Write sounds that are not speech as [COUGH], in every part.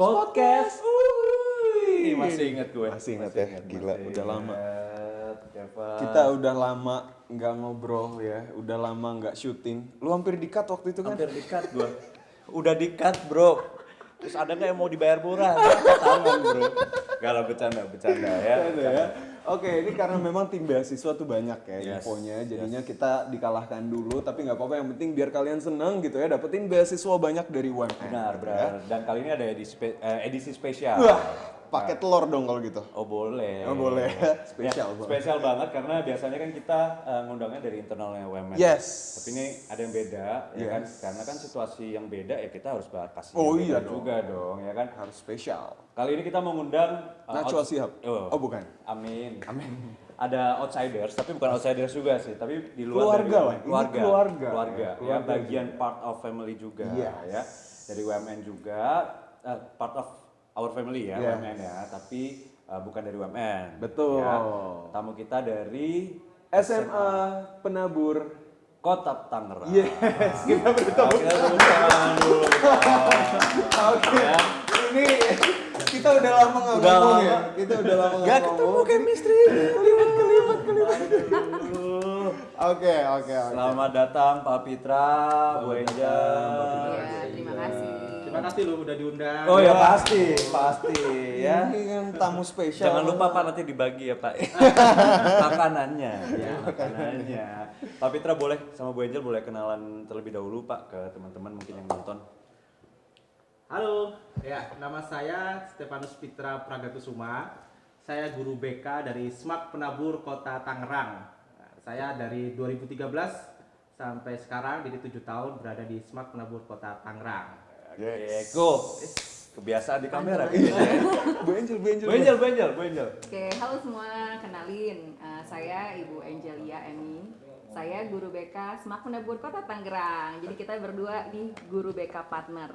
Podcast. Uhuy. Masih inget gue. Masih inget ya? Gila, masih udah lama. inget. Kita udah lama nggak ngobrol ya, udah lama nggak syuting. Lu hampir di-cut waktu itu kan? hampir dikat gue. Udah dikat bro. Terus ada nggak yang mau dibayar murah? [LAUGHS] Tangan bro. Gak lah bercanda, bercanda ya. Ada ya. Oke, ini karena memang tim beasiswa tuh banyak ya Yes. infonya, jadinya kita dikalahkan dulu, tapi nggak apa-apa. Yang penting biar kalian seneng gitu ya, dapetin beasiswa banyak dari UMN. Benar, benar. Dan kali ini ada edisi, spe- eh, edisi spesial. Wah, pakai telur dong kalau gitu. Oh boleh. Oh, boleh. [LAUGHS] Ya, Spesial banget. spesial banget karena biasanya kan kita eh, ngundangnya dari internalnya UMN. Yes. Tapi ini ada yang beda, ya kan? Yes. Karena kan situasi yang beda ya kita harus bahas kasih Oh, iya dong. juga dong, ya kan? Harus spesial. Kali ini kita mengundang eh, Najwa Shihab. Oh. Oh, bukan. Amin. Amin. Ada outsiders, tapi bukan outsiders juga sih, tapi di luar Keluarga dari lah, ini keluarga, keluarga. keluarga, ya Keluarga bagian part of family juga, Yes. ya dari UMN juga, eh, part of our family ya, Yes. UMN ya, tapi eh, bukan dari UMN. Betul. ya. Tamu kita dari SMA Penabur. Kota Tangerang. Yes, kita Nah, bertemu. kita dulu. Oke. Ini kita udah lama nggak ngomong ya. Kita udah lama nggak Gak ngomong. ketemu chemistry. Kelibat, kelibat, kelibat. Oke, oke, oke. Selamat datang Pak Pitra, Bu Angel. Kasih lu udah diundang. Oh ya pasti, pasti ya. Ini kan tamu spesial. Jangan lupa Pak nanti dibagi ya Pak. [LAUGHS] makanannya, ya, makanannya. Pak Pitra boleh sama Bu Angel boleh kenalan terlebih dahulu Pak ke teman-teman mungkin yang nonton. Halo, ya nama saya Stefanus Pitra Pragakusuma. Saya guru BK dari SMAK Penabur Kota Tangerang. Saya dari 2013 sampai sekarang jadi tujuh tahun berada di SMAK Penabur Kota Tangerang. Oke, go. Kebiasaan di kamera. Bu Angel, Bu Angel. Bu Angel, Bu Angel, Bu Angel. Oke, halo semua, kenalin Eh, saya Ibu Angelia Emi. Saya guru BK Semak Penabur Kota Tangerang. Jadi kita berdua nih guru BK partner.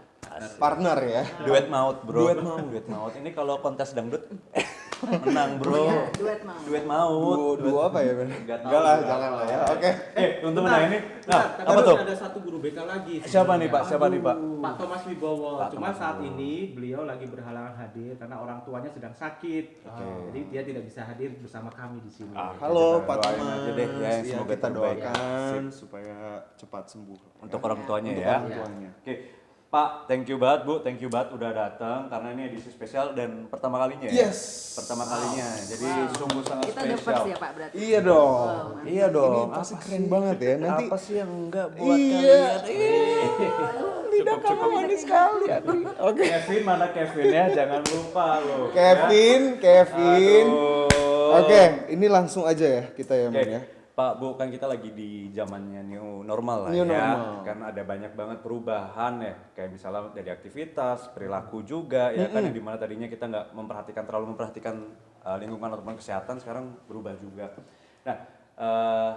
Partner ya. Duet maut, Bro. Duet maut. Duet maut. Ini kalau kontes dangdut [LAUGHS] menang, Bro. Iya, duet mau. Duet maut. Duo, duo apa ya, Ben? Enggak lah, jangan lah ya. Oke. Eh, untuk menang ini. Nah, bentar, apa masih tuh? Ada satu guru BK lagi. Siapa nih, Pak? Siapa nih, Pak? Pak Thomas Wibowo. Pak Cuma Thomas saat ini beliau lagi berhalangan hadir karena orang tuanya sedang sakit. Jadi dia tidak bisa hadir bersama kami di sini. Ah, Halo Pak Thomas. aja deh, ya, Iya, semoga kita doakan supaya cepat sembuh. Untuk orang tuanya Untuk ya. orang tuanya. Oke. Pak, thank you banget Bu, thank you banget udah datang karena ini edisi spesial dan pertama kalinya ya. Yes. Pertama kalinya. Jadi Wow. sungguh sangat Kita spesial. first ya Pak berarti. Iya dong. Wow, mantap. Iya dong. Ini pasti keren banget ya. Nanti apa sih yang enggak buat Iya. kalian? Ih. lidah kamu manis sekali. Oke. Kevin mana Kevin ya? Jangan lupa loh. Kevin, Kevin. Aduh. Oke, ini langsung aja ya kita ya, Oke, Men ya. Pak Bu kan kita lagi di zamannya new normal lah New ya. normal. Kan ada banyak banget perubahan ya. Kayak misalnya dari aktivitas, perilaku juga ya kan yang di mana tadinya kita nggak memperhatikan terlalu memperhatikan uh, lingkungan ataupun kesehatan sekarang berubah juga. Nah, eh,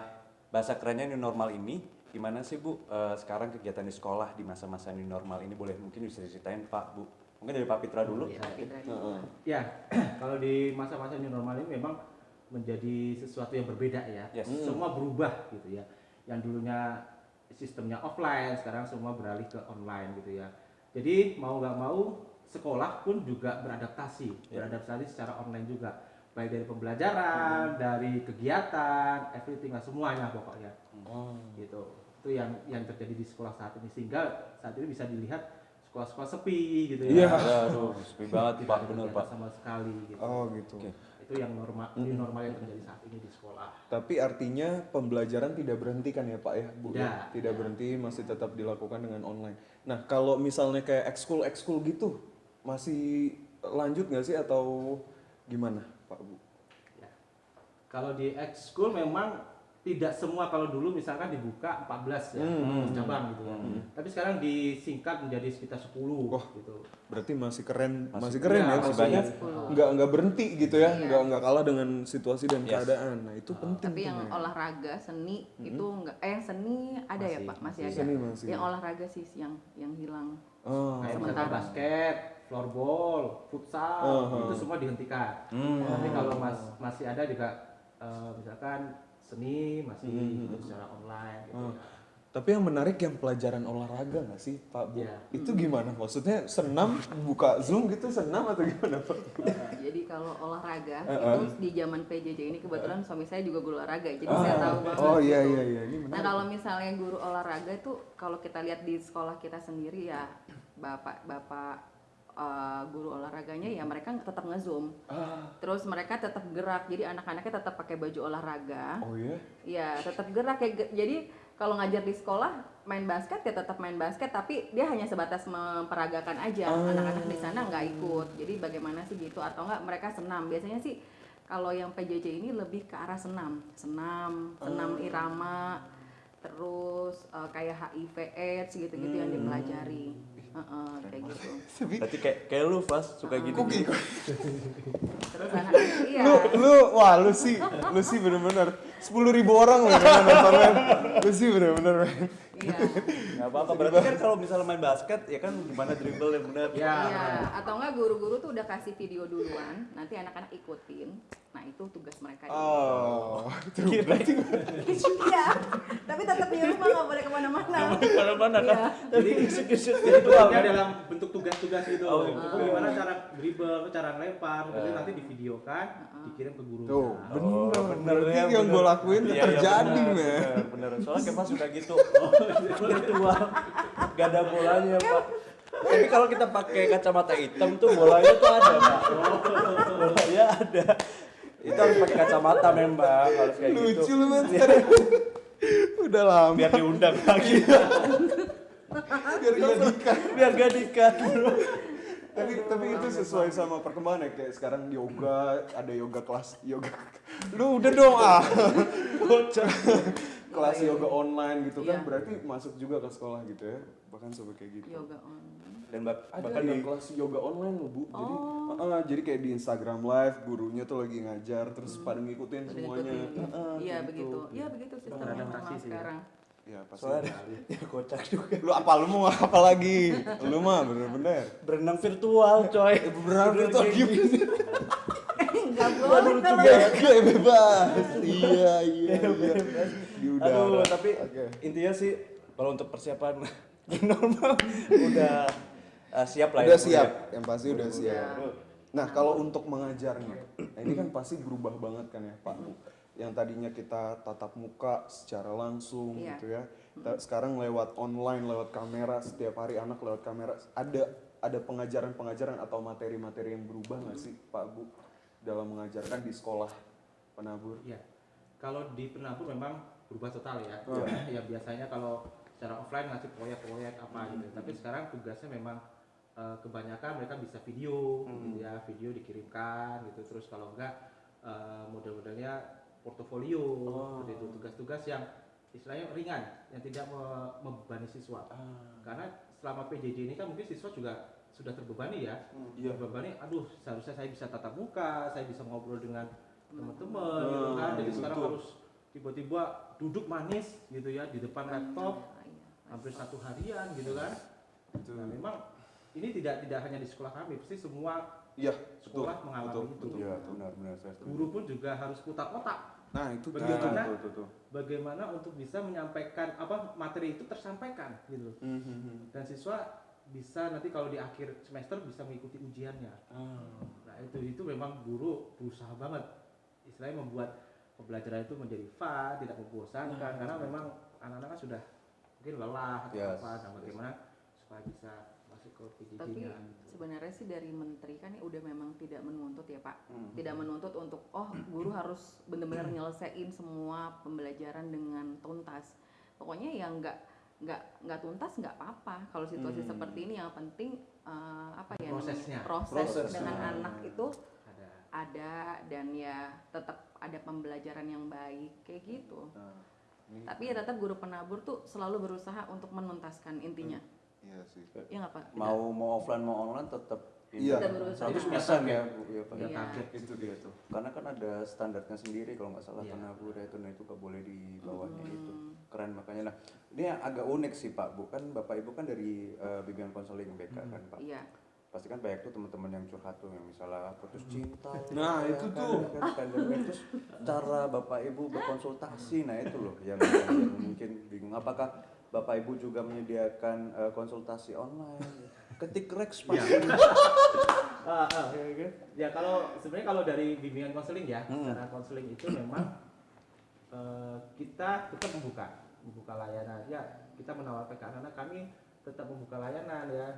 bahasa kerennya new normal ini gimana sih Bu eh, sekarang kegiatan di sekolah di masa-masa new normal ini boleh mungkin bisa diceritain Pak Bu. Mungkin dari Pak Pitra dulu. Pak Pitra. Ya, [CLEARS THROAT] kalau di masa-masa new normal ini memang menjadi sesuatu yang berbeda ya. Yes. Semua berubah gitu ya. Yang dulunya sistemnya offline, sekarang semua beralih ke online gitu ya. Jadi mau nggak mau sekolah pun juga beradaptasi, beradaptasi secara online juga. Baik dari pembelajaran, dari kegiatan, everything lah semuanya pokoknya. Gitu. Itu yang yang terjadi di sekolah saat ini sehingga saat ini bisa dilihat sekolah-sekolah sepi gitu Iya. ya. Aduh, sepi banget Tidak Pak, kegiatan Pak. sama sekali gitu. Oh, gitu. Itu yang normal new normal yang terjadi saat ini di sekolah. Tapi artinya pembelajaran tidak berhenti kan ya Pak ya, Bu? Tidak, Ya? Tidak berhenti, masih tetap dilakukan dengan online. Nah, kalau misalnya kayak ekskul ekskul gitu, masih lanjut nggak sih atau gimana, Pak Bu? Ya. Kalau di ekskul memang tidak semua kalau dulu misalkan dibuka 14 ya Hmm. cabang gitu ya. Tapi sekarang disingkat menjadi sekitar 10 Wah. gitu. Berarti masih keren, Masih- masih, keren iya, ya, masih maksudnya banyak. nggak nggak berhenti gitu ya, Iya. nggak nggak kalah dengan situasi dan Yes. keadaan. Nah itu penting. Tapi yang Men. olahraga seni itu enggak eh yang seni ada ya Masih, Pak? Masih, masih. ada. Seni masih. Yang olahraga sih yang yang hilang. Oh, Kayak misalkan Sementara. basket, floorball, futsal, Uh-huh. itu semua dihentikan. Hmm. Tapi kalau mas, masih ada juga eh, misalkan seni masih Hmm. ikut secara online gitu. Oh. Tapi yang menarik yang pelajaran olahraga nggak sih Pak Bu? Iya. Itu gimana? Maksudnya senam buka Zoom gitu senam atau gimana Pak? Nah, jadi kalau olahraga itu di zaman PJJ ini kebetulan suami saya juga guru olahraga, jadi Ah, saya tahu banget. Oh iya gitu. iya iya ini Nah kalau misalnya guru olahraga itu kalau kita lihat di sekolah kita sendiri ya bapak bapak eh, guru olahraganya ya mereka tetap ngezoom, Ah, terus mereka tetap gerak, jadi anak-anaknya tetap pakai baju olahraga, oh iya. ya tetap gerak ya. Jadi kalau ngajar di sekolah main basket ya tetap main basket, tapi dia hanya sebatas memperagakan aja, Ah. anak-anak di sana nggak ikut. Jadi bagaimana sih gitu atau enggak mereka senam? Biasanya sih kalau yang PJJ ini lebih ke arah senam, senam, senam Ah. irama, terus eh, kayak HIV AIDS gitu-gitu yang Hmm. dipelajari, Heeh, kayak gitu. [LAUGHS] Berarti kayak kayak lu pas suka gini. gini. Terus [LAUGHS] iya. Lu lu wah lu sih lu sih bener-bener sepuluh ribu orang loh yang nonton men. Lu sih bener-bener men. Iya. Nggak apa-apa. Berarti kan kalau misalnya main basket ya kan gimana dribble yang benar. Ya. Iya, atau enggak guru-guru tuh udah kasih video duluan, nanti anak-anak ikutin. Nah, itu tugas mereka. Oh, [LAUGHS] itu Berarti Iya, tapi tetap di rumah nggak boleh ke mana-mana. mana-mana kan. Iya. Jadi kisut-kisut [LAUGHS] gitu tugasnya kan. dalam bentuk tugas-tugas gitu. Oh, Itu gitu. gimana cara dribble, cara ngelempar, kemudian Eh. nanti divideokan, dikirim ke guru. Tuh, Nah, bener. Oh, bener Berarti ya, yang gue lakuin Iya, iya, terjadi, men. bener, Bener, soalnya kayak pas sudah gitu. [LAUGHS] Virtual. Gak ada bolanya, Pak. Tapi kalau kita pakai kacamata hitam tuh bolanya tuh ada, Pak. Bolanya ada. Itu harus pakai kacamata memang, harus kayak gitu. Lucu lu men. Udah lama Biar diundang [LAUGHS] lagi. biar gak dikat. Biar gak dikat. Tapi tapi itu sesuai sama perkembangan ya kayak sekarang yoga, ada yoga kelas yoga. Lu udah dong ah. Kelas yoga online gitu kan Iya. berarti masuk juga ke sekolah gitu ya. Bahkan sampai kayak gitu. Yoga online. Dan bak- Ada bahkan yang di kelas yoga online loh bu, jadi Oh. uh, jadi kayak di Instagram live gurunya tuh lagi ngajar terus pada ngikutin Pada semuanya. Iya gitu. begitu. Iya begitu sistem yang Beradaptasi normal sih ya. sekarang. Ya pasti. soalnya [LAUGHS] ya kocak juga. Lu apa lu mau apa lagi? Lu mah bener-bener. Berenang virtual, coy. Berenang virtual gimana? Boleh kalau Kayak kayak bebas. iya iya iya. Aduh, tapi intinya sih kalau untuk persiapan [LAUGHS] normal udah uh, siap lah Udah ya. Siap, ya. yang pasti udah siap. Nah, kalau untuk mengajarnya, nah ini kan pasti berubah banget kan ya, Pak. Bu. Yang tadinya kita tatap muka secara langsung Iya. gitu ya. Sekarang lewat online, lewat kamera, setiap hari anak lewat kamera. Ada ada pengajaran-pengajaran atau materi-materi yang berubah nggak sih, Pak Bu, dalam mengajarkan di sekolah penabur? Iya. Kalau di penabur memang berubah total ya. Oh. [CLEARS THROAT] ya biasanya kalau secara offline ngasih proyek-proyek apa gitu. Tapi sekarang tugasnya memang eh, kebanyakan mereka bisa video, gitu ya, video dikirimkan gitu. Terus kalau enggak eh, model-modelnya portofolio, seperti itu tugas-tugas yang istilahnya ringan, yang tidak me- membebani siswa. Karena selama PJJ ini kan mungkin siswa juga sudah terbebani ya, Iya. terbebani. Aduh, seharusnya saya bisa tatap muka, saya bisa ngobrol dengan teman-teman, Hmm, gitu kan. Jadi betul. sekarang harus tiba-tiba duduk manis gitu ya di depan laptop iya. hampir satu harian gitu kan. Betul. Nah, memang ini tidak tidak hanya di sekolah kami, pasti semua Iya, betul. sekolah mengalami betul, itu. betul. Iya, benar benar saya setuju. Guru pun juga harus putar otak Nah, itu dia Bagaimana? tuh, tuh, tuh. bagaimana untuk bisa menyampaikan apa materi itu tersampaikan gitu. Mhm. Dan siswa bisa nanti kalau di akhir semester bisa mengikuti ujiannya. Ah. Nah itu itu memang guru berusaha banget, istilahnya membuat pembelajaran itu menjadi fun, tidak membosankan, karena memang anak-anak kan sudah mungkin lelah atau Yes. apa, nah bagaimana supaya bisa masuk ke Tapi PJJ-nya. sebenarnya sih dari menteri kan ya udah memang tidak menuntut ya Pak. Hmm. Tidak menuntut untuk oh guru harus benar-benar nyelesain semua pembelajaran dengan tuntas. Pokoknya yang nggak nggak nggak tuntas nggak apa-apa. Kalau situasi Hmm. seperti ini yang penting eh, apa ya namanya? Prosesnya. proses Prosesnya. dengan anak itu Ada. ada dan ya tetap ada pembelajaran yang baik kayak gitu. Nah, ini- Tapi ya tetap guru penabur tuh selalu berusaha untuk menuntaskan intinya. Iya sih. Ya nggak? Tidak- Mau mau offline mau online tetap ini. Iya. Berusaha. 100% ya, Bu. Iya, Pak. Target. itu dia tuh karena kan ada standarnya sendiri kalau nggak salah Iya. penabur itu nah itu nggak boleh di bawahnya Hmm. itu keren makanya nah ini yang agak unik sih pak bu kan bapak ibu kan dari eh, bimbingan konseling BK kan pak Iya. pasti kan banyak tuh teman-teman yang curhat tuh yang misalnya putus cinta [LAUGHS] Nah, ya itu kan, tuh. kan, pandemi. terus cara bapak ibu berkonsultasi nah itu loh yang, yang mungkin bingung apakah Bapak Ibu juga menyediakan eh, konsultasi online. Ketik Rex Iya. pasti. [LAUGHS] Ah, ah. Ya kan? Ya kalau sebenarnya kalau dari bimbingan konseling ya, Hmm. cara konseling itu memang eh, kita tetap membuka, membuka layanan. Ya kita menawarkan anak-anak kami tetap membuka layanan ya.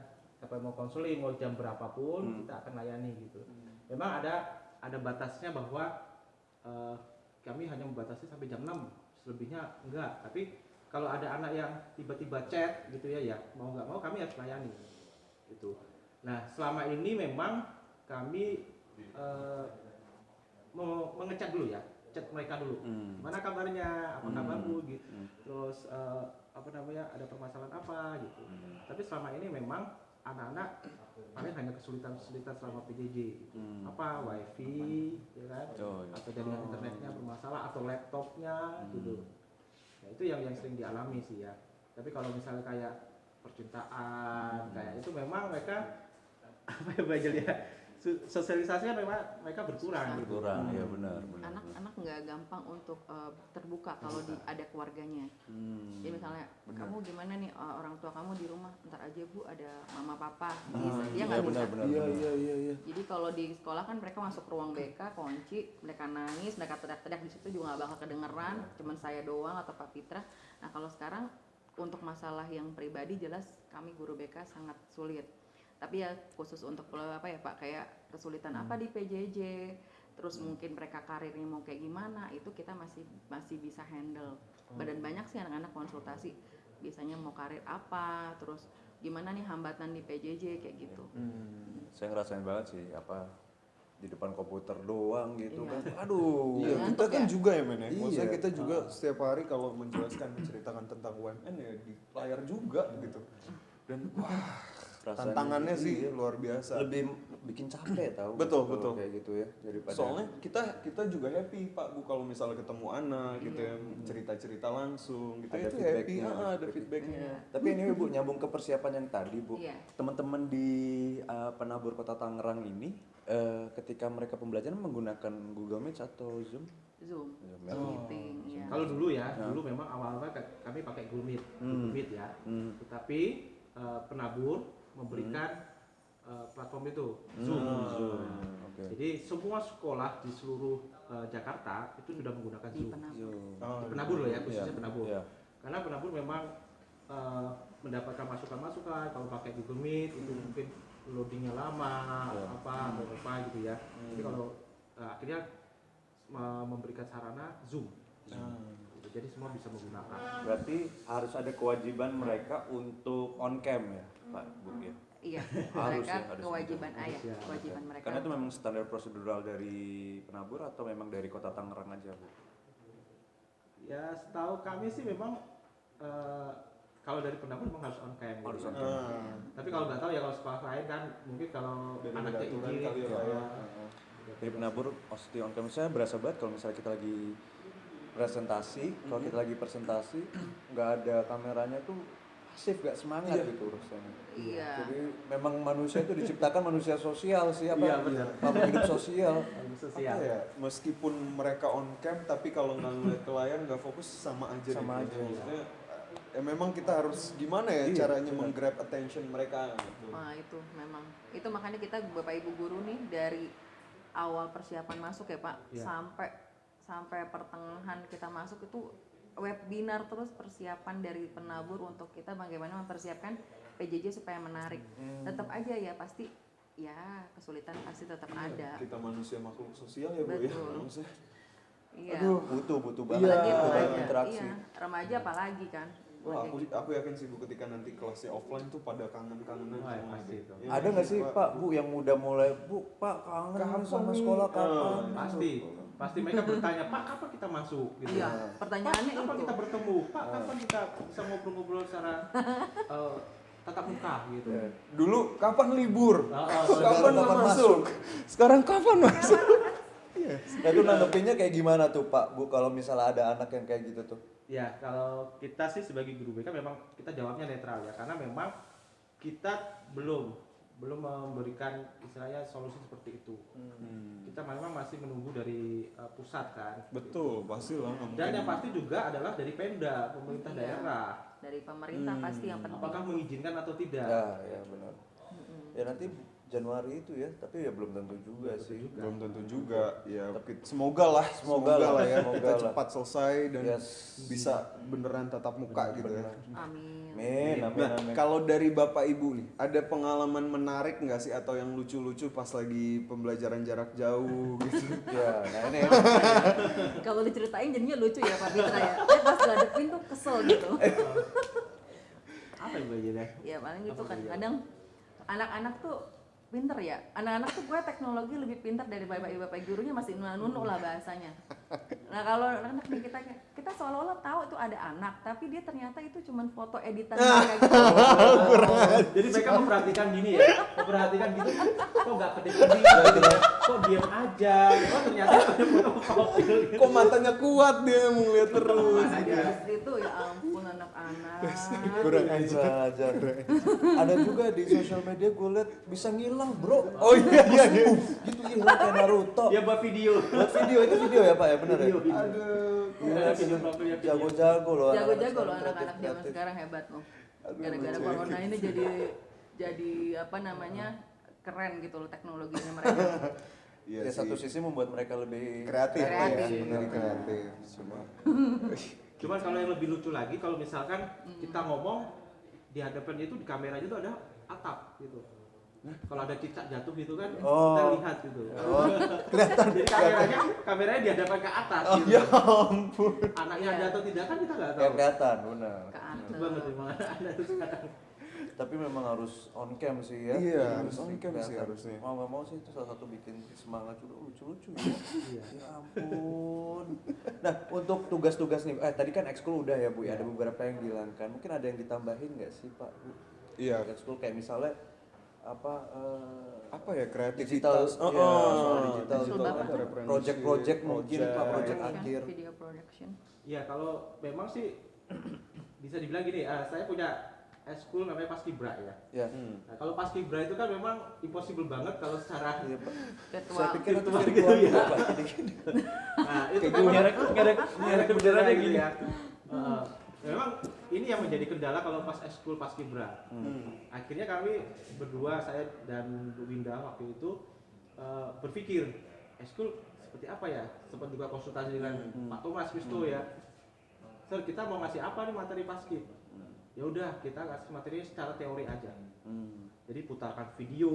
Siapa yang mau konseling mau jam berapapun Hmm. kita akan layani gitu. Memang ada ada batasnya bahwa eh, kami hanya membatasi sampai jam 6 selebihnya enggak. Tapi kalau ada anak yang tiba-tiba chat gitu ya, ya mau nggak mau kami harus layani gitu. Nah selama ini memang kami mau mengecek dulu ya, chat mereka dulu. Hmm. Mana kabarnya? Apa Hmm. kabar bu? Gitu. Hmm. Terus eh, apa namanya? Ada permasalahan apa gitu. Hmm. Tapi selama ini memang anak-anak paling hanya kesulitan-kesulitan selama PJJ. gitu. Hmm. Apa wifi, ya kan? Oh, iya. Atau jaringan internetnya bermasalah atau laptopnya gitu. Ya itu yang yang sering dialami sih ya. Tapi kalau misalnya kayak percintaan kayak itu memang mereka [LAUGHS] apa ya belajar ya sosialisasinya memang mereka berkurang gitu. Kurang, ya benar, benar. Anak-anak nggak gampang untuk eh, terbuka kalau di, ada keluarganya. Hmm. Jadi misalnya Benar. kamu gimana nih eh, orang tua kamu di rumah, ntar aja bu ada mama papa, Ah, bisa dia iya, nggak benar, bisa. benar, Iya benar. iya iya iya. Jadi kalau di sekolah kan mereka masuk ke ruang BK, kunci, mereka nangis, mereka teriak-teriak di situ juga nggak bakal kedengeran, cuman saya doang atau Pak Pitra. Nah kalau sekarang untuk masalah yang pribadi jelas kami guru BK sangat sulit. Tapi ya khusus untuk eh, apa ya Pak kayak kesulitan apa di PJJ, terus mungkin mereka karirnya mau kayak gimana itu kita masih masih bisa handle. Badan banyak sih anak-anak konsultasi biasanya mau karir apa, terus gimana nih hambatan di PJJ kayak gitu. Hmm. Saya ngerasain banget sih apa di depan komputer doang gitu Iya. kan. Aduh. Iya, kita kan ya? juga ya men ya. Maksudnya Iya. kita juga setiap hari kalau menjelaskan menceritakan tentang UMN ya di layar juga gitu. Dan wah, Rasanya tantangannya iya. sih luar biasa. lebih bikin capek [CLEARS THROAT] tahu. Betul, betul. Kayak gitu ya daripada Soalnya kita kita juga happy Pak Bu kalau misalnya ketemu anak gitu ya cerita-cerita langsung gitu ada itu happy, feedbacknya. ah, ada feedbacknya. Iya. Tapi ini Bu nyambung ke persiapan yang tadi Bu. Iya. Teman-teman di uh, penabur Kota Tangerang ini uh, ketika mereka pembelajaran menggunakan Google Meet atau Zoom? Zoom, Zoom ya. Zoom meeting, ya. Kalau dulu ya, Ya. dulu memang awal-awal ka- kami pakai Google Meet, Hmm. Google Meet ya. Hmm. Tetapi eh, penabur memberikan eh, platform itu Zoom. Hmm, Zoom. Nah, Oke. Jadi semua sekolah di seluruh eh, Jakarta itu sudah menggunakan di Zoom. penabur. Zoom. Oh, Di penabur loh ya, khususnya Iya. penabur. Iya. Karena penabur memang eh, mendapatkan masukan-masukan kalau pakai Google Meet itu mungkin loadingnya lama, Iya. apa atau apa gitu ya. Jadi kalau eh, akhirnya me- memberikan sarana Zoom. Ah. Gitu. Jadi semua bisa menggunakan. Berarti harus ada kewajiban mereka untuk on cam ya, Pak Bu ya. Iya, [LAUGHS] Harus mereka ya, harus kewajiban gitu. ayah, Harus ya, kewajiban mereka. Karena itu memang standar prosedural dari penabur atau memang dari Kota Tangerang aja, Bu? Ya setahu kami sih memang eh, kalau dari penabur memang harus on cam. gitu Harus ya. on cam. Ah. Tapi kalau nggak tahu ya kalau sekolah lain kan mungkin kalau Beda-beda anaknya izin, kali ya, ya. ya. Dari penabur pasti on cam. Saya berasa banget kalau misalnya kita lagi presentasi, kalau kita lagi presentasi [CLEARS THROAT] nggak ada kameranya tuh pasif gak semangat Iya. gitu urusannya. Iya. Jadi memang manusia itu diciptakan manusia sosial sih apa? Iya, benar. Makhluk hidup sosial. [LAUGHS] Harus Apa sosial. ya, meskipun mereka on cam tapi kalau nggak ngeliat ke layar nggak fokus sama aja Sama deh. aja. Maksudnya, ya memang kita harus gimana ya Iya, caranya menggrab attention mereka gitu. Nah itu memang itu makanya kita bapak ibu guru nih dari awal persiapan masuk ya pak Iya. sampai sampai pertengahan kita masuk itu webinar terus persiapan dari penabur untuk kita bagaimana mempersiapkan PJJ supaya menarik Hmm. tetap aja ya pasti ya kesulitan pasti tetap ada Kita manusia makhluk sosial ya bu ya. Betul. Iya Aduh. Butuh butuh Iya, banget banget remaja interaksi. iya remaja apalagi kan Wah, aku aku yakin sih bu ketika nanti kelasnya offline tuh pada kangen-kangenan Wah, semua pasti itu. Ya, Ada nggak sih Pak? Bu yang udah mulai Bu Pak kangen Kapan sama sekolah Ah, kapan? Pasti, pasti mereka bertanya, Pak kapan kita masuk? Gitu. iya Pak, pertanyaannya kapan itu kita bertemu? Pak kapan kita bisa ngobrol-ngobrol secara [LAUGHS] eh, tatap muka gitu? Ya. Dulu kapan libur? Ah, ah, kapan kapan masuk? Sekarang kapan masuk? Nah [LAUGHS] itu nanggepinnya kayak gimana tuh Pak Bu kalau misalnya ada anak yang kayak gitu tuh? Ya, kalau kita sih sebagai guru BK memang kita jawabnya netral ya, karena memang kita belum belum memberikan istilahnya solusi seperti itu. Hmm. Kita memang masih menunggu dari uh, pusat kan. Betul, pasti lah. Dan yang pasti juga adalah dari Pemda, pemerintah Iya. daerah. dari pemerintah Hmm. pasti yang penting Apakah mengizinkan atau tidak? Ya, ya benar. Ya nanti Januari itu ya, tapi ya belum tentu juga sih. belum tentu juga ya kita- semoga lah Semoga lah, lah ya semoga kita lah. cepat selesai dan Yes. bisa beneran tatap muka gitu ya amin Amin, amin, nah amin. kalau dari bapak ibu nih ada pengalaman menarik nggak sih? Atau yang lucu-lucu pas lagi pembelajaran jarak jauh gitu? [LAUGHS] Ya, nah ini [LAUGHS] kalau diceritain jadinya lucu ya Pak Fitra ya. Saya pas ngadepin tuh kesel gitu. [LAUGHS] Apa yang belajarnya? ya paling gitu kan. belajar? kadang anak-anak tuh pinter ya? Anak-anak tuh gue teknologi lebih pinter dari bapak ibu bapak gurunya masih nunu lah bahasanya. Nah kalau anak nih kita kita seolah-olah tahu itu ada anak tapi dia ternyata itu cuman foto editan gitu. [LAUGHS] Jadi mereka memperhatikan gini ya, memperhatikan gitu, kok nggak kedip-kedip, gitu ya, kok diam aja, oh ternyata ada foto profil. gitu. kok matanya kuat dia mau lihat terus. Terus itu ya ampun anak-anak kurang aja. Ada juga di sosial media gue liat bisa ngilang bro. oh iya iya iya Gitu hilang kayak Naruto. Ya buat video. Buat video itu video ya pak ya benar ya. Video, video. aduh Ada video. Jago-jago loh. jago-jago loh sekarang anak-anak zaman sekarang hebat loh gara-gara corona ini jadi jadi apa namanya keren gitu loh teknologinya mereka iya Ya, satu sisi membuat mereka lebih kreatif, lah ya Kreatif. benar kreatif cuma [LAUGHS] Cuman kalau yang lebih lucu lagi, kalau misalkan kita ngomong di hadapannya itu di kameranya itu ada atap gitu. Kalau ada cicak jatuh gitu kan, Oh. kita lihat gitu. Oh, [LAUGHS] Jadi kameranya, kameranya di hadapan ke atas. oh gitu. ya ampun Anaknya Iya. ada atau tidak kan kita nggak tahu. kelihatan benar. ke banget atas emang anak itu sekarang. Tapi memang harus on cam sih ya. Iya, harus on cam sih harusnya. Mau nggak mau sih itu salah satu bikin semangat juga lucu-lucu ya. Iya. ya ampun. Nah untuk tugas-tugas nih, eh tadi kan ekskul udah ya bu, ya ada beberapa yang dihilangkan. Mungkin ada yang ditambahin nggak sih pak? Bu? iya Ekskul kayak misalnya apa? eh, apa ya kreativitas digital, oh, ya, soal digital Ekskul itu bapak ada tuh? referensi, project-project mungkin pak, project Production, akhir. video production Iya kalau memang sih [CLEARS THROAT] bisa dibilang gini, ah, saya punya eskul namanya Paskibra ya. Ya. Hmm. Nah, kalau Paskibra itu kan memang impossible banget kalau secara virtual Saya pikir itu gitu ya. ya. Nah, itu kan ngerek, ngerek ngerek beneran gitu gini. ya. Memang ini yang menjadi kendala kalau pas eskul Paskibra. Hmm. Akhirnya kami berdua saya dan Bu Winda waktu itu eh, berpikir eskul seperti apa ya? Sempat juga konsultasi dengan Pak Thomas Wisto ya. Sir, kita mau ngasih apa nih materi paskib? Ya udah, kita kasih materi secara teori aja. Hmm. Jadi putarkan video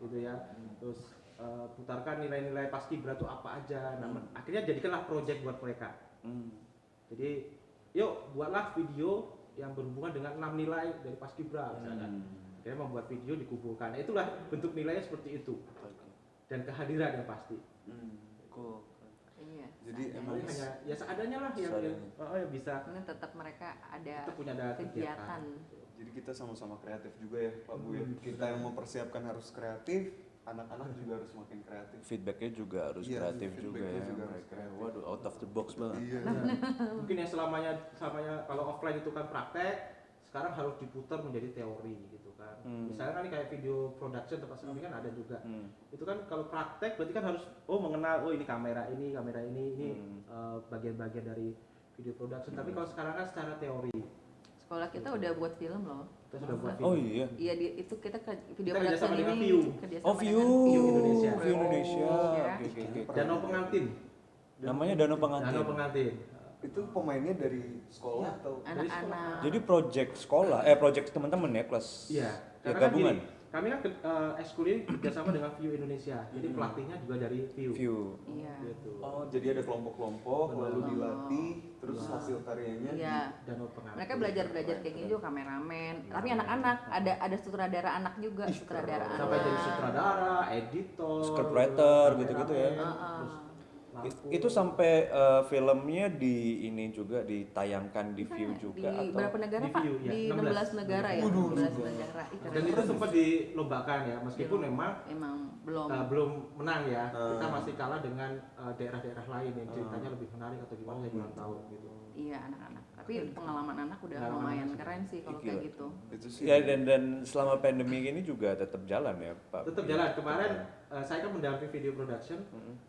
gitu ya. Terus eh, putarkan nilai-nilai paskibra itu apa aja. Nah, akhirnya jadikanlah project buat mereka. Hmm. Jadi yuk buatlah video yang berhubungan dengan enam nilai dari paskibra misalkan. Akhirnya membuat video dikumpulkan. Nah, itulah bentuk nilainya seperti itu dan kehadiran yang pasti. Hmm. Cool. Iya Jadi seadanya. emang hanya ya seadanya lah yang, oh, yang bisa ini tetap mereka ada punya ada kegiatan Jadi kita sama-sama kreatif juga ya Pak Bu ya. Kita yang mempersiapkan harus kreatif, anak-anak juga harus makin kreatif. Feedbacknya juga harus Iya, kreatif juga ya juga harus mereka. kreatif. Waduh, out of the box banget. Iya. [LAUGHS] mungkin yang selamanya selamanya kalau offline itu kan praktek sekarang harus diputar menjadi teori gitu kan Hmm. misalnya kan ini kayak video production tempat kami kan ada juga Hmm. itu kan kalau praktek berarti kan harus oh mengenal oh ini kamera ini kamera ini ini Hmm. eh, bagian-bagian dari video production tapi kalau sekarang kan secara teori sekolah kita udah buat film loh kita sudah buat video Oh iya. iya di, itu kita ke video Kita production ini View. kerjasama Oh, View. View Indonesia. View Indonesia. Iya. Oke, oke, oke. danau pengantin Namanya Danau Pengantin. danau pengantin Itu pemainnya dari sekolah Iya. atau anak-anak. Jadi project sekolah, eh project teman-teman ya kelas. iya Ya, karena kan gabungan. gini, kami kan ke- eh, ekskul ini kerjasama dengan View Indonesia. Jadi pelatihnya juga dari View, View. iya. Gitu. Oh, jadi ada kelompok-kelompok lalu dilatih, terus Iya. hasil karyanya iya. danau pengantin mereka belajar belajar kayak gini juga kameramen. Tapi anak-anak ada ada sutradara anak juga sutradara anak. Sampai jadi sutradara, editor, Scriptwriter, gitu-gitu ya. Heeh. terus It- lampu. itu sampai eh, filmnya di ini juga ditayangkan di View juga di atau berapa negara Di pak View, ya, di 16. 16 negara ya 16 negara Ih, dan itu banget. sempat dilombakan ya meskipun Belum. memang emang belum uh, belum menang ya kita Hmm. masih kalah dengan uh, daerah-daerah lain yang ceritanya lebih menarik atau gimana saya kurang tahu gitu iya ya anak-anak tapi pengalaman anak udah Pengalaman lumayan keren sih kalau kayak gitu. Itu sih. Ya dan dan selama pandemi ini juga tetap jalan ya Pak. tetap jalan. Kemarin eh, saya kan mendampingi video production.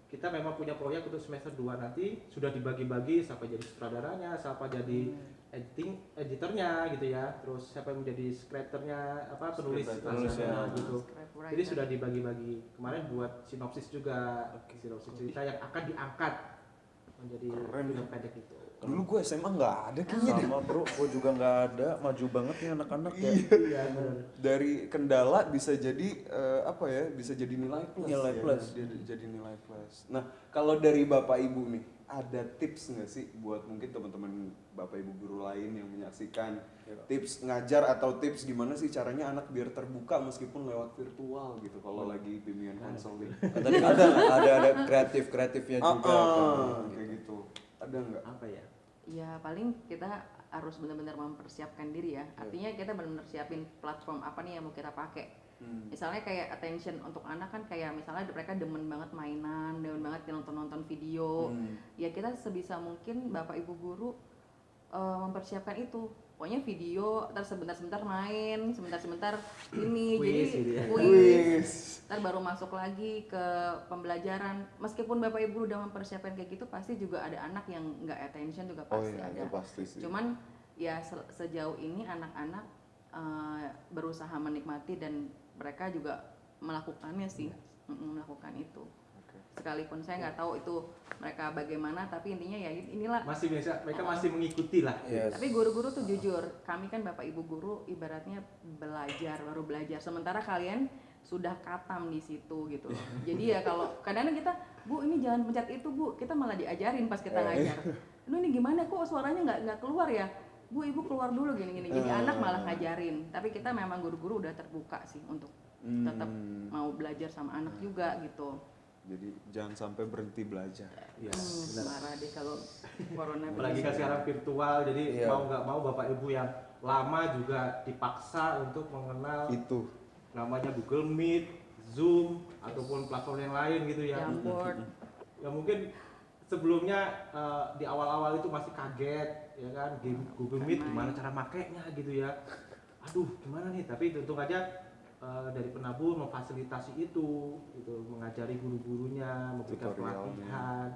Kita memang punya proyek untuk semester 2 nanti. Sudah dibagi-bagi siapa jadi sutradaranya siapa jadi editing editornya gitu ya. Terus siapa yang menjadi scripternya apa penulis Penulis, ya. gitu. Scriptwriter. jadi sudah dibagi-bagi. Kemarin buat sinopsis juga sinopsis cerita yang akan diangkat menjadi Keren. pendek itu Dulu gue SMA nggak ada kayaknya deh. Sama bro, gue juga nggak ada, maju banget nih anak-anak ya. iya benar Dari kendala bisa jadi eh, apa ya? Bisa jadi nilai plus. Nilai ya. plus. Jadi, jadi nilai plus. Nah, kalau dari Bapak Ibu nih, ada tips nggak sih buat mungkin teman-teman Bapak Ibu guru lain yang menyaksikan tips ngajar atau tips gimana sih caranya anak biar terbuka meskipun lewat virtual gitu kalau lagi bimbingan konseling. [LAUGHS] Tadi ada ada ada kreatif kreatifnya Ah, juga. ah, kan. kayak gitu. Ada nggak? apa ya ya paling kita harus benar-benar mempersiapkan diri ya artinya kita benar-benar siapin platform apa nih yang mau kita pakai Hmm. misalnya kayak attention untuk anak kan kayak misalnya mereka demen banget mainan demen banget nonton-nonton video Hmm. ya kita sebisa mungkin bapak ibu guru eh, mempersiapkan itu pokoknya video terus sebentar-sebentar main sebentar-sebentar ini jadi gitu ya. Wis. ntar baru masuk lagi ke pembelajaran meskipun bapak ibu udah mempersiapkan kayak gitu pasti juga ada anak yang nggak attention juga Oh pasti iya, ada pasti sih. cuman ya se- sejauh ini anak-anak eh, berusaha menikmati dan mereka juga melakukannya sih Mm-mm, melakukan itu Oke. sekalipun saya nggak tahu itu mereka bagaimana tapi intinya ya inilah masih bisa mereka masih mengikuti lah Yes. tapi guru-guru tuh jujur, kami kan bapak ibu guru ibaratnya belajar baru belajar. Sementara kalian sudah katam di situ gitu loh. Jadi ya kalau kadang-kadang kita, bu ini jangan pencet itu bu, kita malah diajarin pas kita ngajar. Lu ini gimana kok suaranya nggak nggak keluar ya? Bu ibu keluar dulu gini-gini. Jadi Eh. anak malah ngajarin. Tapi kita memang guru-guru udah terbuka sih untuk tetap Hmm. mau belajar sama anak juga gitu. Jadi jangan sampai berhenti belajar. Iya, Hmm, benar. marah deh kalau corona apalagi kan sekarang virtual jadi Iya. mau nggak mau bapak ibu yang lama juga dipaksa untuk mengenal Itu. namanya Google Meet, Zoom ataupun platform yang lain gitu ya. Jamboard. Ya mungkin sebelumnya eh, di awal-awal itu masih kaget ya kan game Google Meet Main. gimana cara makainya gitu ya. Aduh gimana nih tapi untung aja eh, dari penabur memfasilitasi itu gitu mengajari guru-gurunya memberikan pelatihan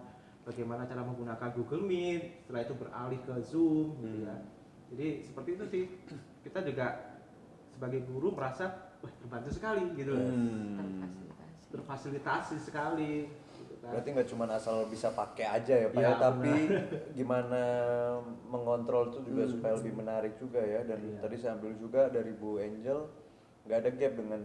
bagaimana cara menggunakan Google Meet setelah itu beralih ke Zoom gitu ya. Hmm. Jadi seperti itu sih kita juga sebagai guru merasa wah terbantu sekali gitu. Hmm. Terfasilitasi. terfasilitasi sekali gitu kan. Berarti nggak cuma asal bisa pakai aja ya Pak, Iya, ya, tapi [LAUGHS] gimana mengontrol itu juga Hmm. supaya lebih menarik juga ya. Dan Iya. tadi saya ambil juga dari Bu Angel, nggak ada gap dengan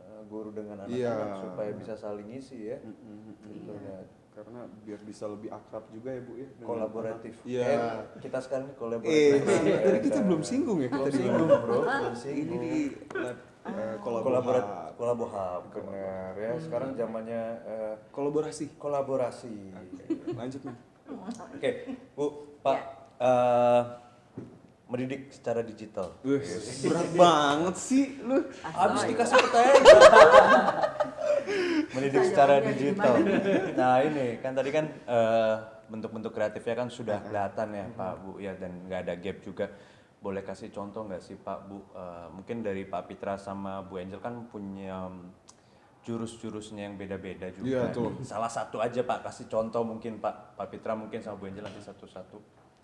uh, guru dengan anak-anak Iya. supaya bisa saling ngisi ya. Mm-mm. Gitu Iya. ya. Karena biar bisa lebih akrab juga ya Bu ya. Kolaboratif. anak. Iya. Eh, kita sekarang ini Eh, kolaboratif. tadi, Ya, tadi kita belum singgung ya Belum kita di singgung bro, belum Ini singgung. di lab, eh, Kolaborasi. benar ya. Sekarang zamannya eh, Kolaborasi. kolaborasi. Lanjut nih. Oke, Bu, Pak, eh, mendidik secara digital. Wih, berat banget sih lu. Habis Astaga. dikasih pertanyaan. [LAUGHS] mendidik secara digital. Nah ini kan tadi kan eh, bentuk-bentuk kreatifnya kan sudah kelihatan ya Pak Bu ya dan nggak ada gap juga. Boleh kasih contoh nggak sih Pak Bu? Eh, mungkin dari Pak Pitra sama Bu Angel kan punya mm, jurus-jurusnya yang beda-beda juga. Iya, tuh. Salah satu aja Pak kasih contoh mungkin Pak. Pak Pitra mungkin sama Bu Angel nanti satu-satu.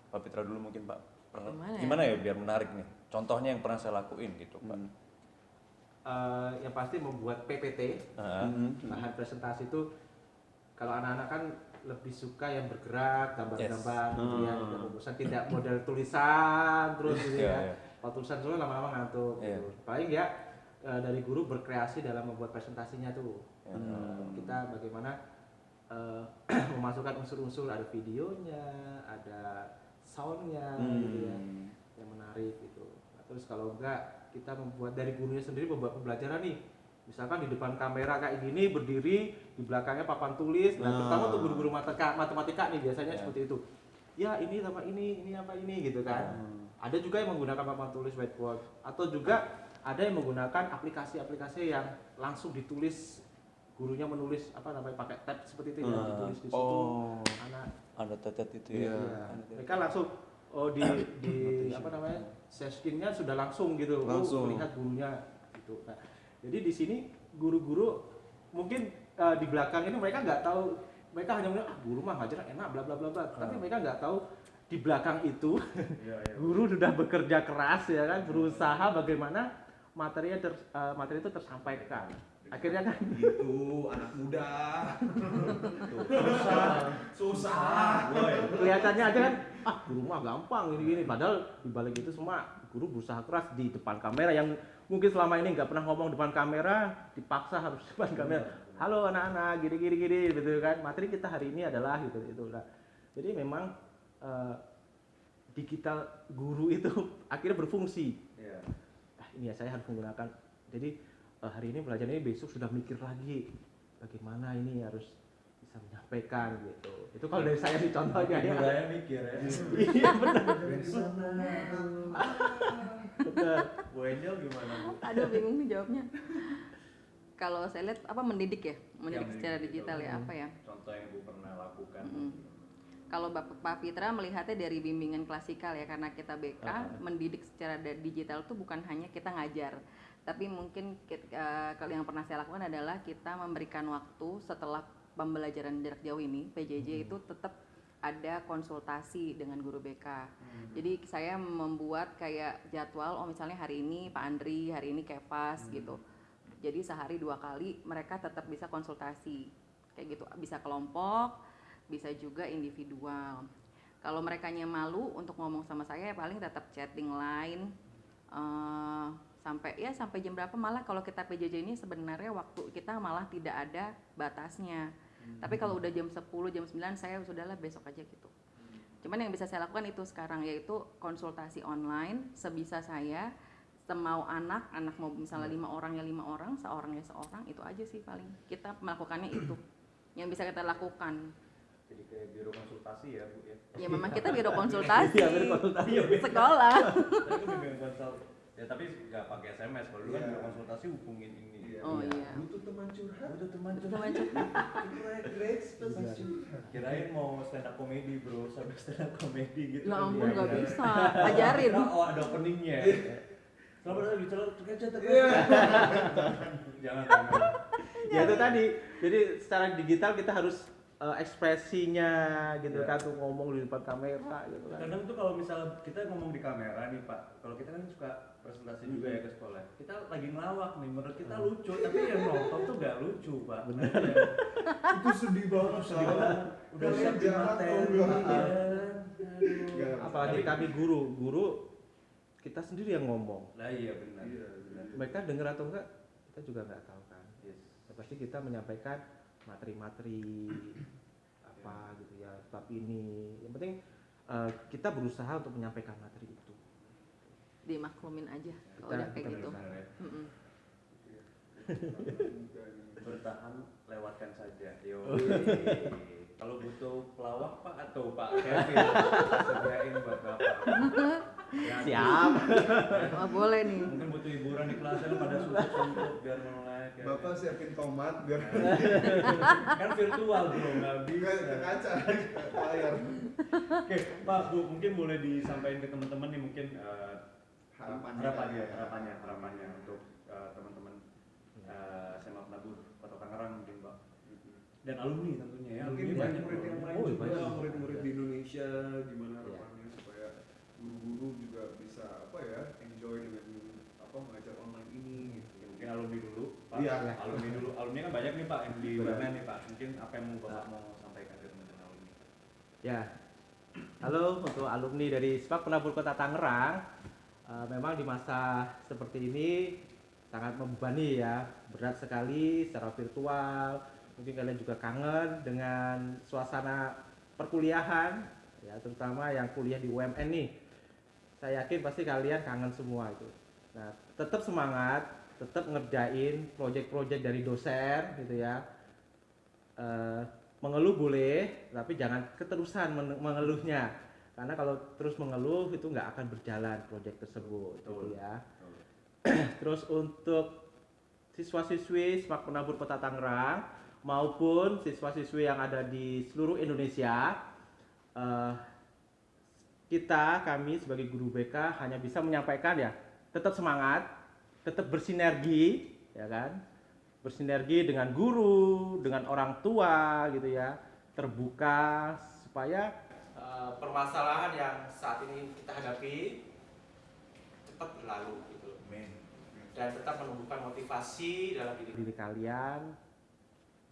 Pak Pitra dulu mungkin Pak. Pernah- Gimana ya? Gimana ya biar menarik nih? Contohnya yang pernah saya lakuin gitu Pak. Hmm. Eh, yang pasti membuat PPT Ah, Mhm. bahan presentasi itu kalau anak-anak kan lebih suka yang bergerak gambar-gambar gitu ya Hmm. tidak model tulisan terus gitu Iya, ya iya. kalau tulisan lama-lama ngantuk Iya. gitu. paling ya eh, dari guru berkreasi dalam membuat presentasinya tuh Ya. Eh, kita bagaimana eh, [CLEARS THROAT] memasukkan unsur-unsur ada videonya ada soundnya gitu ya Hmm. yang menarik gitu. Nah, terus kalau enggak kita membuat dari gurunya sendiri membuat pembelajaran nih. Misalkan di depan kamera kayak gini berdiri, di belakangnya papan tulis. Nah, Nah. terutama untuk guru-guru matematika, matematika nih biasanya Ya. seperti itu. Ya, ini sama ini, ini apa ini gitu kan. Hmm. Ada juga yang menggunakan papan tulis whiteboard atau juga ada yang menggunakan aplikasi-aplikasi yang langsung ditulis gurunya menulis apa namanya pakai tab seperti itu ya Hmm. ditulis di situ Oh. anak Ada tetet itu ya. Iya. Mereka langsung oh di di apa namanya seskinnya sudah langsung gitu Oh, Langsung. melihat gurunya gitu nah, jadi di sini guru-guru mungkin eh, di belakang ini mereka nggak tahu mereka hanya melihat ah guru mah ngajar enak bla bla bla bla. Tapi mereka nggak tahu di belakang itu [LAUGHS] guru sudah bekerja keras ya kan berusaha bagaimana materinya ter, eh, materi itu tersampaikan. Akhirnya kan Gitu, anak muda. susah. Susah. kelihatannya aja kan ah guru mah gampang ini gini padahal di balik itu semua guru berusaha keras di depan kamera yang mungkin selama ini nggak pernah ngomong depan kamera dipaksa harus [LAUGHS] depan kamera. Halo anak-anak gini gini gini gitu kan. Materi kita hari ini adalah gitu itu nah, jadi memang eh, digital guru [LAUGHS] itu akhirnya berfungsi. Iya. ah ini ya saya harus menggunakan. Jadi eh, hari ini belajar ini besok sudah mikir lagi bagaimana ini harus bisa menyampaikan gitu itu kalau dari saya sih contohnya ya Mulai mikir ya. iya [LAUGHS] benar benar [LAUGHS] Bu Angel gimana Bu? Aduh bingung nih jawabnya. Kalau saya lihat apa mendidik ya, mendidik Yang secara mendidik, digital ya apa ya? Contoh yang Bu pernah lakukan. Mm-mm. Kalau Bapak Pak Fitra melihatnya dari bimbingan klasikal ya karena kita BK mendidik secara digital tuh bukan hanya kita ngajar, tapi mungkin kit- eh, kalau yang pernah saya lakukan adalah kita memberikan waktu setelah pembelajaran jarak jauh ini PJJ itu tetap ada konsultasi dengan guru BK. Jadi saya membuat kayak jadwal, oh misalnya hari ini Pak Andri, hari ini Kepas gitu. Jadi sehari dua kali mereka tetap bisa konsultasi kayak gitu, bisa kelompok, bisa juga individual. Kalau mereka malu untuk ngomong sama saya, ya paling tetap chatting line eh, sampai ya sampai jam berapa malah kalau kita PJJ ini sebenarnya waktu kita malah tidak ada batasnya. Tapi kalau udah jam 10, jam 9 saya sudahlah besok aja gitu. Cuman yang bisa saya lakukan itu sekarang yaitu konsultasi online sebisa saya semau anak, anak mau misalnya lima orang ya lima orang, seorang ya seorang itu aja sih paling kita melakukannya itu yang bisa kita lakukan. Jadi kayak biro konsultasi ya Bu ya. Ya memang kita biro [LAUGHS] konsultasi, Iya, biro konsultasi. sekolah. Tadi kan bimbingan konsul. Ya tapi nggak pakai SMS. Kalau dulu kan biro konsultasi hubungin ini. Oh iya. Butuh teman curhat. Butuh teman Teman curhat. [LAUGHS] Curhat Grace teman curhat. Kirain mau stand up comedy bro, sampai stand up comedy gitu. Ya kan. ampun Iya, nggak iya. bisa, [LAUGHS] ajarin. Oh ada openingnya. Di channel [LAUGHS] terkejut Jangan. jangan. ya itu tadi jadi secara digital kita harus eh, ekspresinya gitu Iya. kan tuh ngomong di depan kamera gitu kan Kadang tuh kalau misal kita ngomong di kamera nih Pak, kalau kita kan suka presentasi juga ya ke sekolah. Kita lagi ngelawak nih, menurut kita lucu, tapi yang nonton tuh gak lucu Pak. Benar. Itu sedih banget. Sedih banget. Udah Kalian siap di materi. Iya. Nggak. apalagi kami guru guru kita sendiri yang ngomong Lah iya benar. Iya, benar. mereka dengar atau enggak kita juga nggak tahu kan Yes. Ya, pasti kita menyampaikan materi-materi apa gitu ya tapi ini yang penting eh, kita berusaha untuk menyampaikan materi itu Dimaklumin aja kalau Kita- udah kayak kita gitu. Bertahan lewatkan saja. Yo. [LAUGHS] Kalau butuh pelawak Pak atau Pak Kevin, sediain buat Bapak. Ya, [LAUGHS] siap Wah [LAUGHS] boleh nih. Mungkin butuh hiburan di kelas kan pada suntuk-suntuk biar melek. ya. Bapak siapin tomat biar [LAUGHS] kan virtual bro, nggak bisa. ke kaca layar. Oke, Pak Bu, mungkin boleh disampaikan ke teman-teman nih mungkin eh, Harapannya. harapannya, harapannya, harapannya untuk eh, teman-teman eh, SMA Penabur Kota Tangerang mungkin. Dan alumni tentunya ya, Mungkin alumni banyak murid yang lain Oh, juga, banyak. murid-murid di Indonesia gimana Iya. harapannya supaya guru-guru juga bisa apa ya enjoy dengan apa mengajar online ini gitu. Ya, mungkin alumni dulu, Pak. Iya. Alumni dulu. Alumni kan banyak nih Pak yang di. UMN nih Pak. Mungkin apa yang mau Bapak mau sampaikan ke teman-teman alumni? Ya, halo untuk alumni dari SPAK Penabur Kota Tangerang. Eh, memang di masa seperti ini sangat membebani ya, berat sekali secara virtual. Mungkin kalian juga kangen dengan suasana perkuliahan, ya terutama yang kuliah di UMN nih. Saya yakin pasti kalian kangen semua itu. Nah, tetap semangat, tetap ngerjain proyek-proyek dari dosen gitu ya. Eh, mengeluh boleh, tapi jangan keterusan men- mengeluhnya. Karena kalau terus mengeluh itu nggak akan berjalan proyek tersebut, gitu ya. [CLEARS THROAT] Terus untuk siswa-siswi SMAK Penabur Kota Tangerang maupun siswa-siswi yang ada di seluruh Indonesia, eh, kita kami sebagai guru BK hanya bisa menyampaikan ya tetap semangat, tetap bersinergi, ya kan? Bersinergi dengan guru, dengan orang tua gitu ya, terbuka supaya eh, permasalahan yang saat ini kita hadapi cepat berlalu gitu. Dan tetap menumbuhkan motivasi dalam diri, diri kalian.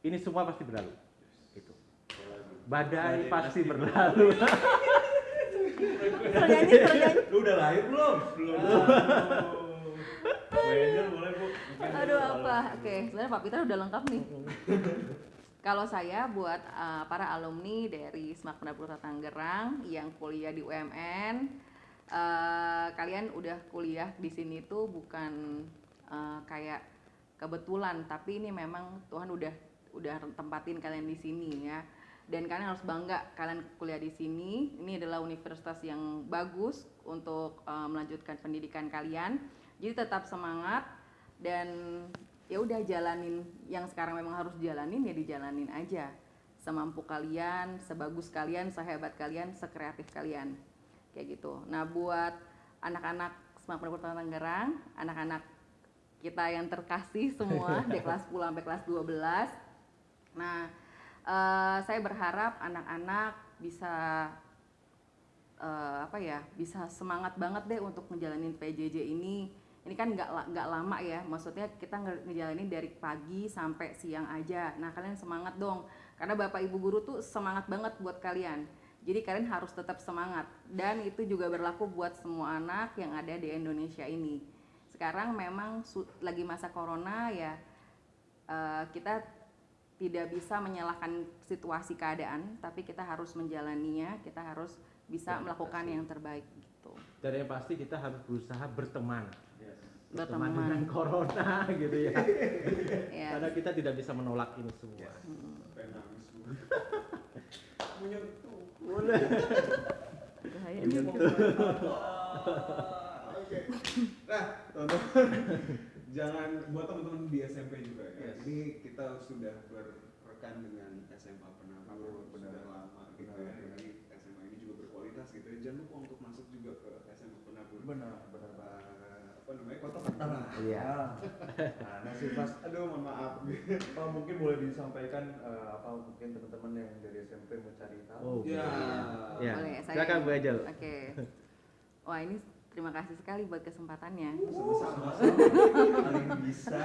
Ini semua pasti berlalu. Gitu. Badai pasti berlalu. Bernyanyi, bernyanyi. Lu udah lahir belum? Belum. Boleh bu. Aduh apa? Oke, sebenarnya Pak Peter udah lengkap nih. Kalau saya buat uh, para alumni dari Smart Penabur Tangerang yang kuliah di UMN, uh, kalian udah kuliah di sini tuh bukan uh, kayak kebetulan, tapi ini memang Tuhan udah udah tempatin kalian di sini ya. Dan kalian harus bangga kalian kuliah di sini. Ini adalah universitas yang bagus untuk uh, melanjutkan pendidikan kalian. Jadi tetap semangat dan ya udah jalanin yang sekarang memang harus jalanin ya dijalanin aja semampu kalian sebagus kalian sehebat kalian sekreatif kalian kayak gitu nah buat anak-anak Semak Perpustakaan Tangerang anak-anak kita yang terkasih semua [LAUGHS] dari kelas 10 sampai kelas 12 nah eh, saya berharap anak-anak bisa eh, apa ya bisa semangat banget deh untuk ngejalanin PJJ ini. Ini kan nggak nggak lama ya maksudnya kita nge- ngejalanin dari pagi sampai siang aja. Nah kalian semangat dong karena bapak ibu guru tuh semangat banget buat kalian. Jadi kalian harus tetap semangat dan itu juga berlaku buat semua anak yang ada di Indonesia ini. Sekarang memang lagi masa corona ya eh, kita tidak bisa menyalahkan situasi keadaan tapi kita harus menjalaninya kita harus bisa melakukan yang terbaik gitu Dan yang pasti kita harus berusaha berteman. Berteman Berteman. dengan corona [LAUGHS] gitu ya. ya Karena kita tidak bisa menolak ini semua. Bahaya nih. mau Oke. Nah, teman-teman, jangan buat teman-teman di SMP juga ya. Yes. Ini kita sudah berrekan dengan SMA Penabur sudah lama gitu ya. Jadi SMA ini juga berkualitas gitu ya. Jangan lupa untuk masuk juga ke SMA Penabur. Benar, benar. Apa- apa namanya? Kota Tangerang. Iya. [LAUGHS] Nah, nah sih mas, Aduh, mohon maaf. apa [LAUGHS] mungkin boleh disampaikan eh, apa mungkin teman-teman yang dari SMP mau cari tahu? Oh, Ya. Ya. Boleh, saya- Silakan Bu Ajel. Oke. Wah ini terima kasih sekali buat kesempatannya. Sama-sama. Paling bisa.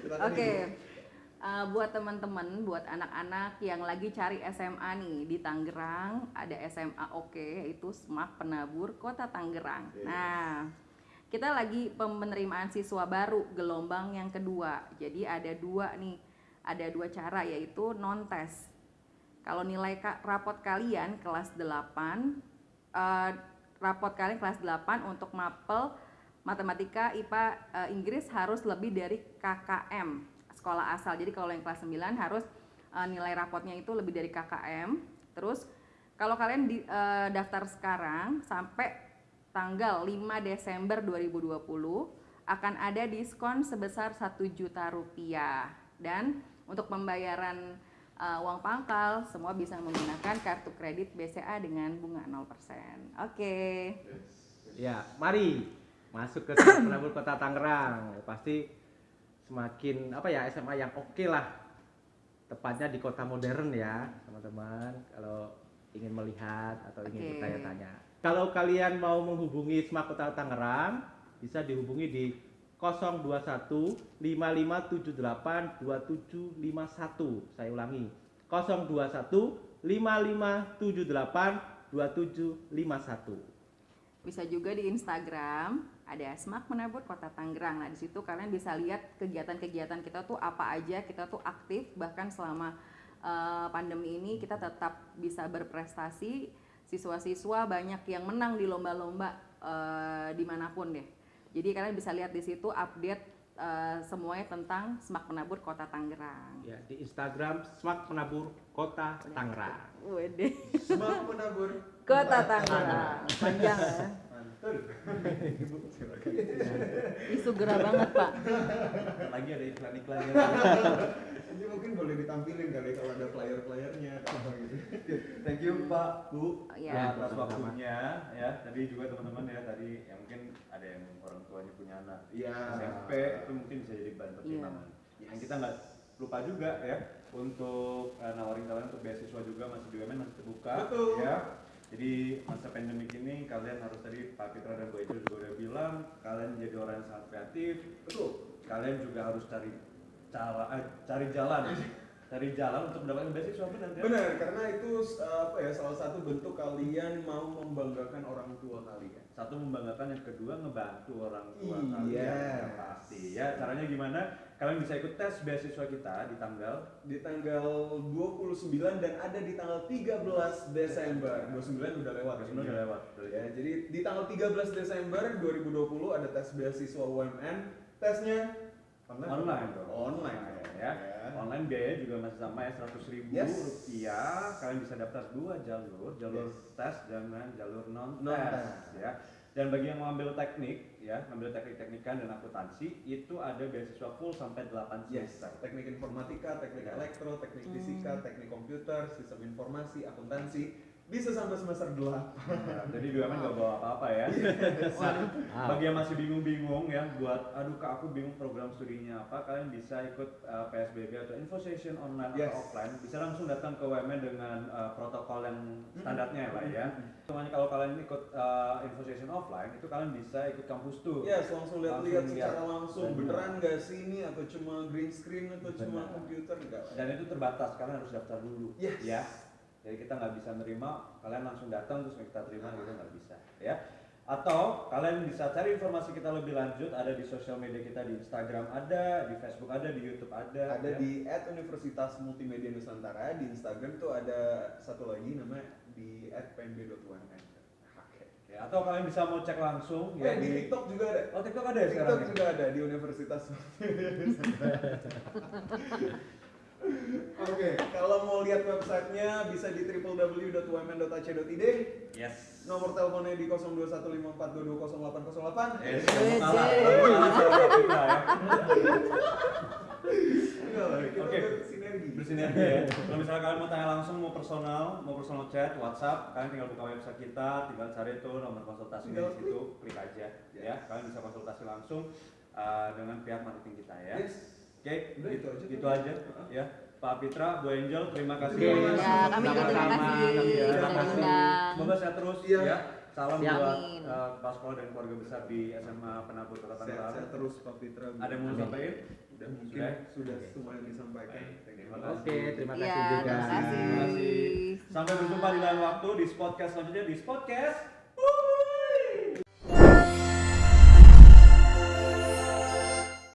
Silakan, Oke. Ibu. Uh, buat teman-teman, buat anak-anak yang lagi cari SMA nih di Tangerang, ada SMA Oke yaitu Semak Penabur Kota Tangerang. Nah, kita lagi penerimaan siswa baru gelombang yang kedua. Jadi ada dua nih, ada dua cara yaitu non tes. Kalau nilai rapot kalian kelas 8 eh, rapot kalian kelas 8 untuk mapel matematika, IPA, eh, Inggris harus lebih dari KKM sekolah asal. Jadi kalau yang kelas 9 harus eh, nilai rapotnya itu lebih dari KKM. Terus kalau kalian di, eh, daftar sekarang sampai tanggal 5 Desember 2020 akan ada diskon sebesar 1 juta rupiah dan untuk pembayaran uh, uang pangkal semua bisa menggunakan kartu kredit BCA dengan bunga 0%. Oke. Ya, mari masuk ke Penabur Kota Tangerang. Pasti semakin apa ya SMA yang oke lah. Tepatnya di kota modern ya, teman-teman. Kalau ingin melihat atau ingin Oke. bertanya-tanya. Kalau kalian mau menghubungi SMA Kota Tangerang, bisa dihubungi di 021 5578 2751. Saya ulangi. 021 5578 2751. Bisa juga di Instagram ada Smak Menabur Kota Tangerang. Nah, di situ kalian bisa lihat kegiatan-kegiatan kita tuh apa aja, kita tuh aktif bahkan selama eh, pandemi ini kita tetap bisa berprestasi. Siswa-siswa banyak yang menang di lomba-lomba eh, di mana pun deh. Jadi kalian bisa lihat di situ update eh, semuanya tentang Smak Menabur Kota Tangerang. Ya, di Instagram Smak Penabur Kota Tangerang. Wede. Semak menabur. Kota Tangerang. Panjang ya. Mantap. Ibu, silakan. Isu gerah banget pak. Lagi ada iklan-iklannya. Ini [LAUGHS] mungkin boleh ditampilin kali kalau ada flyer-flyernya atau apa gitu. Thank you Pak Bu Iya. atas waktunya ya. Tadi juga teman-teman ya tadi yang mungkin ada yang orang tuanya punya anak Iya. SMP itu mungkin bisa jadi bahan pertimbangan. Iya. Yang kita nggak lupa juga ya untuk eh, nawarin kalian untuk beasiswa juga masih BUMN masih terbuka Betul. ya. Jadi masa pandemik ini kalian harus tadi Pak Fitra dan Bu Ejo juga udah bilang kalian jadi orang yang sangat kreatif. Betul. Kalian juga harus cari cara eh, cari jalan cari jalan untuk mendapatkan beasiswa benar ya? Benar, karena itu uh, apa ya salah satu bentuk kalian mau membanggakan orang tua kalian. satu membanggakan yang kedua ngebantu orang tua Iya. kalian yang pasti ya caranya gimana kalian bisa ikut tes beasiswa kita di tanggal Di tanggal 29 dan ada di tanggal 13 Desember. 29 udah lewat. Sebenarnya udah lewat Ya, jadi di tanggal 13 Desember 2020 ada tes beasiswa UMN. Tesnya online. online dong Online. ya online biaya juga masih sama ya seratus ribu Yes. rupiah kalian bisa daftar dua jalur jalur Yes. tes dan jalur non Non tes ya dan bagi yang mau ambil teknik ya ambil teknik teknikan dan akuntansi itu ada beasiswa full sampai 8 Yes, semester teknik informatika, teknik Ya. elektro, teknik Hmm. fisika, teknik komputer, sistem informasi, akuntansi, bisa sampai semester 8. Nah, [LAUGHS] jadi BUMN nggak bawa apa-apa ya. Nah, bagi yang masih bingung-bingung ya, buat aduh kak aku bingung program studinya apa, kalian bisa ikut uh, PSBB atau info session online Yes. atau offline, bisa langsung datang ke UMN dengan uh, protokol yang standarnya ya pak ya. Semuanya kalau kalian ikut uh, info session offline, itu kalian bisa ikut kampus tuh. Yes, langsung lihat-lihat secara langsung Benar. beneran nggak sih ini atau cuma green screen atau cuma Benar. komputer enggak. Dan itu terbatas, kalian harus daftar dulu. Yes. Ya. Jadi kita nggak bisa nerima, kalian langsung datang terus kita terima gitu nggak bisa. Ya. Atau kalian bisa cari informasi kita lebih lanjut ada di sosial media kita di Instagram ada, di Facebook ada, di YouTube ada. Ada ya. di Universitas Multimedia Nusantara di Instagram tuh ada satu lagi namanya di. Oke. Ya, atau kalian bisa mau cek langsung Ya, ya di TikTok juga ada. Oh TikTok ada ya sekarang? TikTok ya? juga ada di Universitas [LAUGHS] Oke, kalau mau lihat websitenya bisa di www.umn.ac.id. Yes. Nomor teleponnya di 021542200808. Yes. Yes, Salah. [LAUGHS] ya. Oke. bersinergi. bersinergi ya. Kalau misalnya kalian mau tanya langsung, mau personal, mau personal chat, WhatsApp, kalian tinggal buka website kita, tinggal cari itu nomor konsultasi di situ, klik aja ya. Kalian bisa konsultasi langsung uh, dengan pihak marketing kita ya. Yes. Oke, Udah, gitu, itu aja. gitu aja ya. Pak Fitra, Bu Angel, terima kasih. Terima kasih. Ya, kami juga terima kasih ya. sudah Terima kasih. Semoga sehat terus Iya. ya. Salam Siap. buat uh, kepala sekolah dan keluarga besar di SMA Penabur Kota Tangerang. sehat terus Pak Fitra. Ada yang mau sampaikan? Udah mungkin Sudah? sudah semuanya disampaikan. Baik, Thank you. terima kasih. Oke, terima Iya, kasih juga. terima kasih. Terima kasih. Sampai berjumpa di lain waktu di podcast selanjutnya di podcast